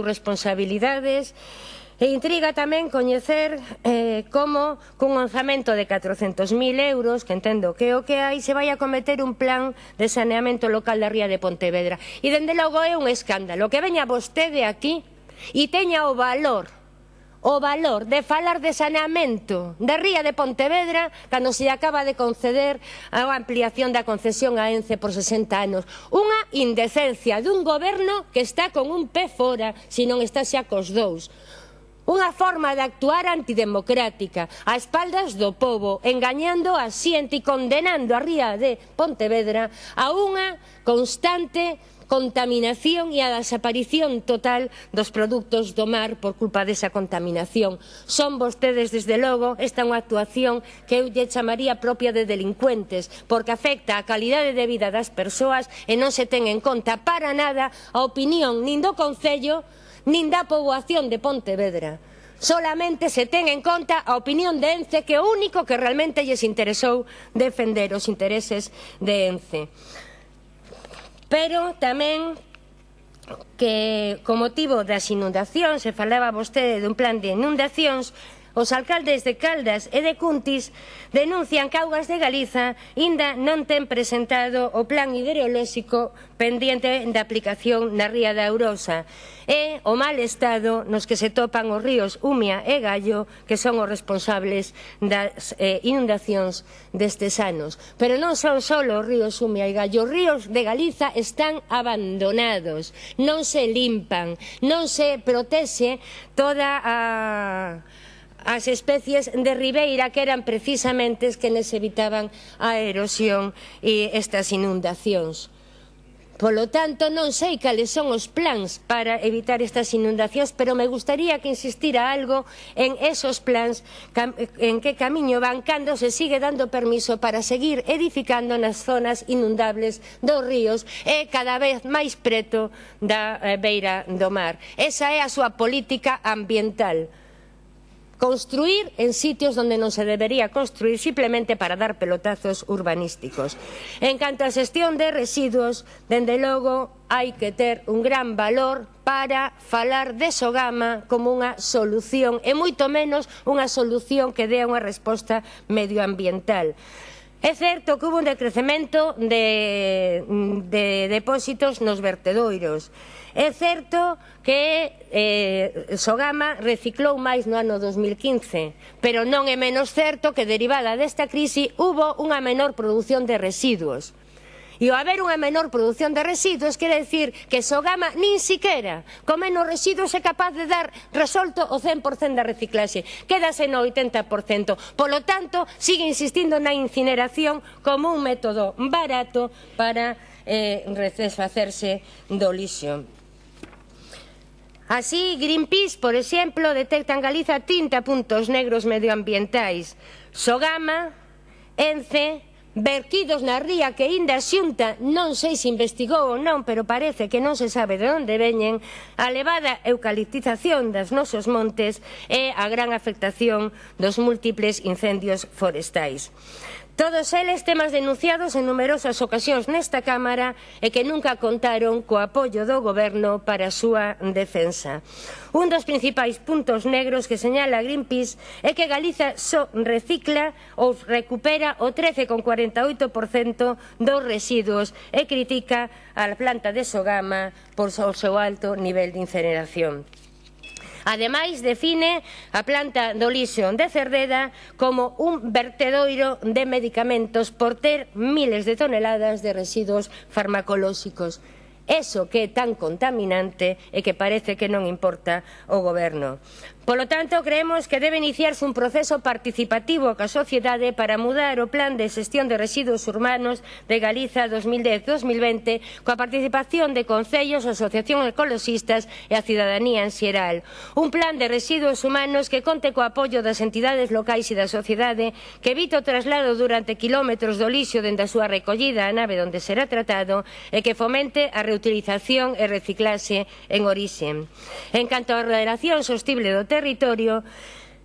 responsabilidades e intriga tamén coñecer eh, como cun onzamento de 400.000 euros, que entendo que o que hai, se vai a cometer un plan de saneamento local da Ría de Pontevedra. E dende logo é un escándalo que veña vostede aquí e teña o valor o valor de falar de saneamento da Ría de Pontevedra cando se acaba de conceder a ampliación da concesión a ENCE por 60 anos. Unha indecencia dun goberno que está con un pé fora, se non está xa cos dous. Unha forma de actuar antidemocrática, a espaldas do povo, engañando a xente e condenando a ría de Pontevedra a unha constante contaminación e a desaparición total dos produtos do mar por culpa desa contaminación. Son vostedes, desde logo, esta é unha actuación que eu lle chamaría propia de delincuentes, porque afecta a calidade de vida das persoas e non se ten en conta para nada a opinión nin do Concello nin da poboación de Pontevedra. Solamente se ten en conta a opinión de ENCE que é o único que realmente lles interesou defender os intereses de ENCE. Pero tamén que, co motivo das inundacións, se falaba vostede dun plan de inundacións, Os alcaldes de Caldas e de Cuntis denuncian que Augas de Galiza inda non ten presentado o plan hidrolóxico pendiente da aplicación na ría da Eurosa e o mal estado nos que se topan os ríos Umia e Gallo que son os responsables das eh, inundacións destes anos. Pero non son só os ríos Umia e Gallo, os ríos de Galiza están abandonados, non se limpan, non se protexe toda a as especies de ribeira que eran precisamente as que les evitaban a erosión e estas inundacións. Polo tanto, non sei cales son os plans para evitar estas inundacións, pero me gustaría que insistira algo en esos plans, en que camiño van, cando se sigue dando permiso para seguir edificando nas zonas inundables dos ríos e cada vez máis preto da eh, beira do mar. Esa é a súa política ambiental construir en sitios donde non se debería construir simplemente para dar pelotazos urbanísticos. En canto a xestión de residuos, dende logo hai que ter un gran valor para falar de Sogama como unha solución e moito menos unha solución que dea unha resposta medioambiental. É certo que hubo un decrecemento de, de depósitos nos vertedoiros. É certo que eh, Sogama reciclou máis no ano 2015, pero non é menos certo que derivada desta crise hubo unha menor produción de residuos. E ao haber unha menor produción de residuos, quere decir que Sogama nin siquera con menos residuos é capaz de dar resolto o 100% da reciclaxe. Quédase no 80%. Polo tanto, sigue insistindo na incineración como un método barato para eh, desfacerse do lixo. Así, Greenpeace, por exemplo, detecta en Galiza 30 puntos negros medioambientais. Sogama, Ence, vertidos na ría que inda a xunta, non sei se investigou ou non, pero parece que non se sabe de onde veñen, a elevada eucaliptización das nosos montes e a gran afectación dos múltiples incendios forestais. Todos eles temas denunciados en numerosas ocasións nesta Cámara e que nunca contaron co apoio do Goberno para a súa defensa. Un dos principais puntos negros que señala Greenpeace é que Galiza só recicla ou recupera o 13,48% dos residuos e critica a planta de Sogama por o seu alto nivel de incineración. Ademais, define a planta do Lixo de Cerdeda como un vertedoiro de medicamentos por ter miles de toneladas de residuos farmacolóxicos. Eso que é tan contaminante e que parece que non importa o goberno. Polo tanto, creemos que debe iniciarse un proceso participativo ca sociedade para mudar o plan de xestión de residuos urbanos de Galiza 2010-2020 coa participación de concellos, asociacións ecologistas e a cidadanía en xeral. Un plan de residuos humanos que conte co apoio das entidades locais e da sociedade que evite o traslado durante kilómetros do lixo dende a súa recollida á nave onde será tratado e que fomente a reutilización e reciclase en orixe. En canto á relación sostible do territorio,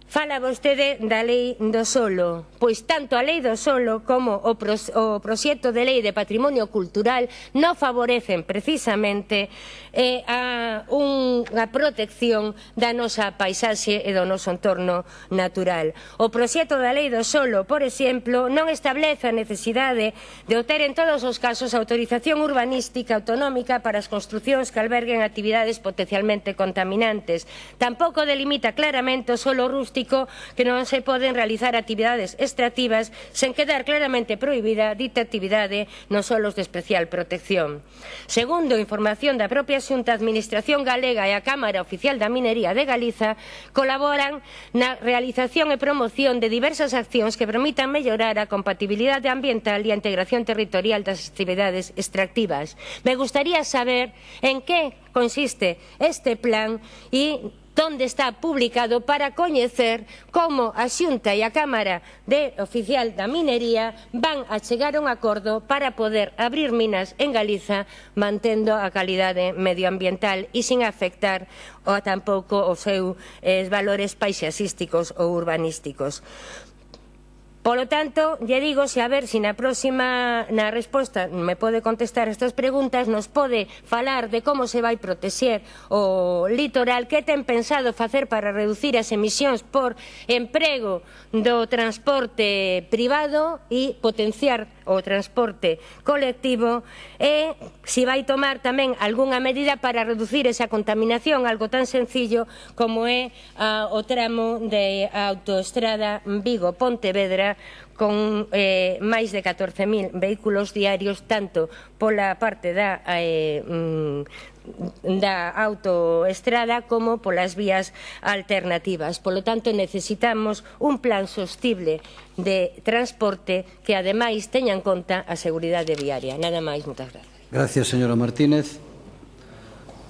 Fala vostede da lei do solo, pois tanto a lei do solo como o, pros, o proxecto de lei de patrimonio cultural non favorecen precisamente eh, a unha protección da nosa paisaxe e do noso entorno natural. O proxecto da lei do solo, por exemplo, non establece a necesidade de obter en todos os casos autorización urbanística autonómica para as construccións que alberguen actividades potencialmente contaminantes. Tampouco delimita claramente o solo rústico diagnóstico que non se poden realizar actividades extractivas sen quedar claramente prohibida dita actividade nos solos de especial protección. Segundo, información da propia Xunta Administración Galega e a Cámara Oficial da Minería de Galiza colaboran na realización e promoción de diversas accións que permitan mellorar a compatibilidade ambiental e a integración territorial das actividades extractivas. Me gustaría saber en que consiste este plan e donde está publicado para coñecer como a Xunta e a Cámara de Oficial da Minería van a chegar a un acordo para poder abrir minas en Galiza mantendo a calidade medioambiental e sin afectar ou tampouco os seus eh, valores paisaxísticos ou urbanísticos. Polo tanto, lle digo se a ver se na próxima na resposta me pode contestar estas preguntas, nos pode falar de como se vai protexer o litoral, que ten pensado facer para reducir as emisións por emprego do transporte privado e potenciar o transporte colectivo e se vai tomar tamén algunha medida para reducir esa contaminación, algo tan sencillo como é a, o tramo de autoestrada Vigo-Pontevedra con eh, máis de 14.000 vehículos diarios tanto pola parte da eh, mm, da autoestrada como polas vías alternativas. Polo tanto, necesitamos un plan sostible de transporte que ademais teña en conta a seguridade viaria. Nada máis, moitas grazas. Gracias, señora Martínez.